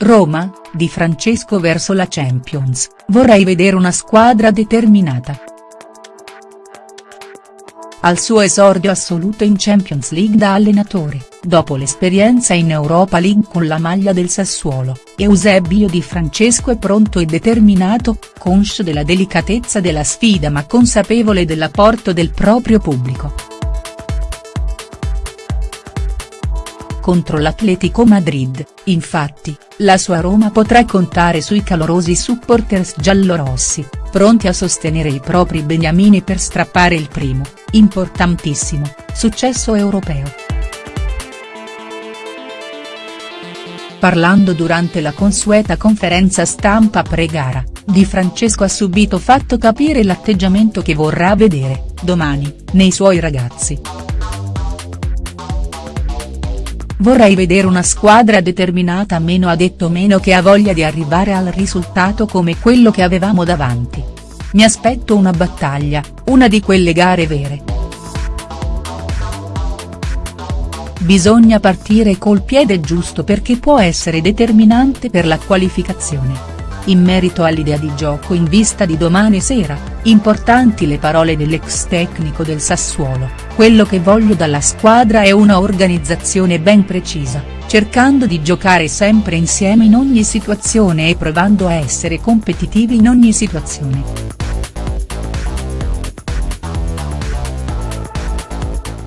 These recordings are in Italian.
Roma, Di Francesco verso la Champions, vorrei vedere una squadra determinata. Al suo esordio assoluto in Champions League da allenatore, dopo l'esperienza in Europa League con la maglia del Sassuolo, Eusebio Di Francesco è pronto e determinato, conscio della delicatezza della sfida ma consapevole dell'apporto del proprio pubblico. Contro l'Atletico Madrid, infatti, la sua Roma potrà contare sui calorosi supporters giallorossi, pronti a sostenere i propri beniamini per strappare il primo, importantissimo, successo europeo. Parlando durante la consueta conferenza stampa pre-gara, Di Francesco ha subito fatto capire l'atteggiamento che vorrà vedere, domani, nei suoi ragazzi. Vorrei vedere una squadra determinata meno ha detto meno che ha voglia di arrivare al risultato come quello che avevamo davanti. Mi aspetto una battaglia, una di quelle gare vere. Bisogna partire col piede giusto perché può essere determinante per la qualificazione. In merito all'idea di gioco in vista di domani sera, importanti le parole dell'ex tecnico del Sassuolo, quello che voglio dalla squadra è una organizzazione ben precisa, cercando di giocare sempre insieme in ogni situazione e provando a essere competitivi in ogni situazione.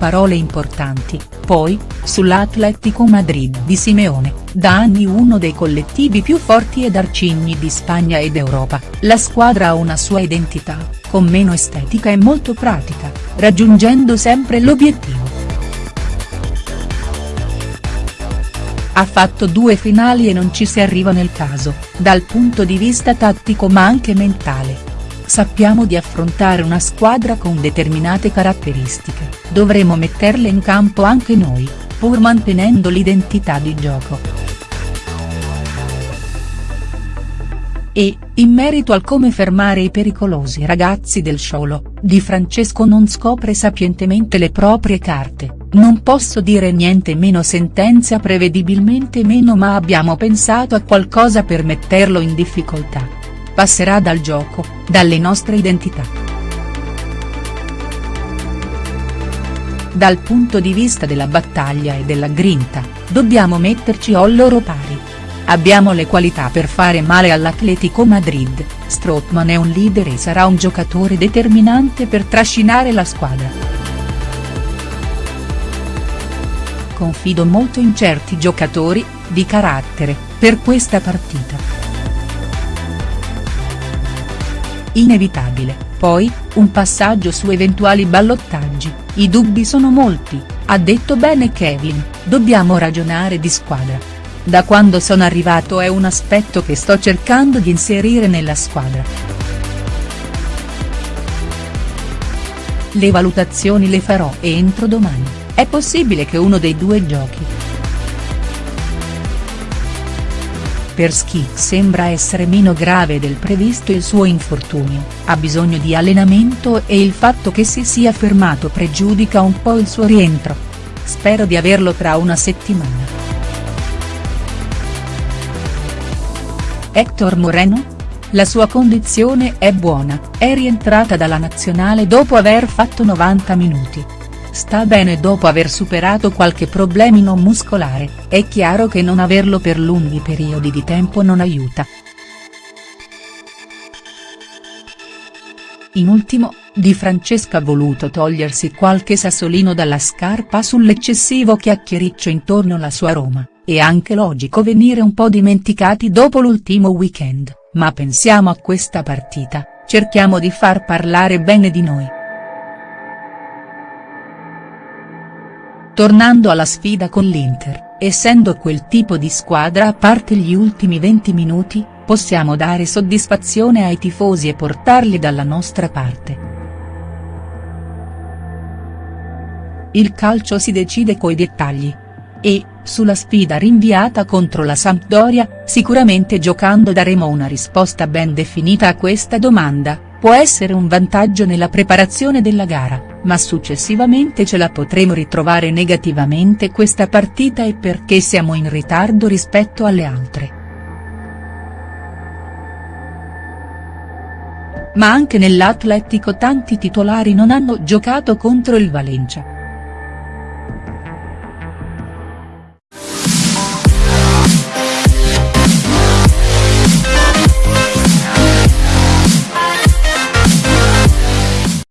Parole importanti, poi, sull'Atletico Madrid di Simeone, da anni uno dei collettivi più forti ed arcigni di Spagna ed Europa, la squadra ha una sua identità, con meno estetica e molto pratica, raggiungendo sempre l'obiettivo. Ha fatto due finali e non ci si arriva nel caso, dal punto di vista tattico ma anche mentale, sappiamo di affrontare una squadra con determinate caratteristiche, dovremo metterle in campo anche noi, pur mantenendo l'identità di gioco. E, in merito al come fermare i pericolosi ragazzi del Sciolo, Di Francesco non scopre sapientemente le proprie carte, non posso dire niente meno sentenzia prevedibilmente meno ma abbiamo pensato a qualcosa per metterlo in difficoltà passerà dal gioco, dalle nostre identità. Dal punto di vista della battaglia e della grinta, dobbiamo metterci al loro pari. Abbiamo le qualità per fare male all'Atletico Madrid, Strootman è un leader e sarà un giocatore determinante per trascinare la squadra. Confido molto in certi giocatori, di carattere, per questa partita. Inevitabile, poi, un passaggio su eventuali ballottaggi, i dubbi sono molti, ha detto bene Kevin, dobbiamo ragionare di squadra. Da quando sono arrivato è un aspetto che sto cercando di inserire nella squadra. Le valutazioni le farò entro domani, è possibile che uno dei due giochi. Per Schick sembra essere meno grave del previsto il suo infortunio, ha bisogno di allenamento e il fatto che si sia fermato pregiudica un po' il suo rientro. Spero di averlo tra una settimana. Hector Moreno? La sua condizione è buona, è rientrata dalla nazionale dopo aver fatto 90 minuti, sta bene dopo aver superato qualche problemino muscolare, è chiaro che non averlo per lunghi periodi di tempo non aiuta. In ultimo, Di Francesca ha voluto togliersi qualche sassolino dalla scarpa sull'eccessivo chiacchiericcio intorno alla sua Roma, è anche logico venire un po' dimenticati dopo l'ultimo weekend, ma pensiamo a questa partita, cerchiamo di far parlare bene di noi. Tornando alla sfida con l'Inter, essendo quel tipo di squadra a parte gli ultimi 20 minuti, possiamo dare soddisfazione ai tifosi e portarli dalla nostra parte. Il calcio si decide coi dettagli. E, sulla sfida rinviata contro la Sampdoria, sicuramente giocando daremo una risposta ben definita a questa domanda, può essere un vantaggio nella preparazione della gara, ma successivamente ce la potremo ritrovare negativamente questa partita e perché siamo in ritardo rispetto alle altre. Ma anche nell'Atletico tanti titolari non hanno giocato contro il Valencia.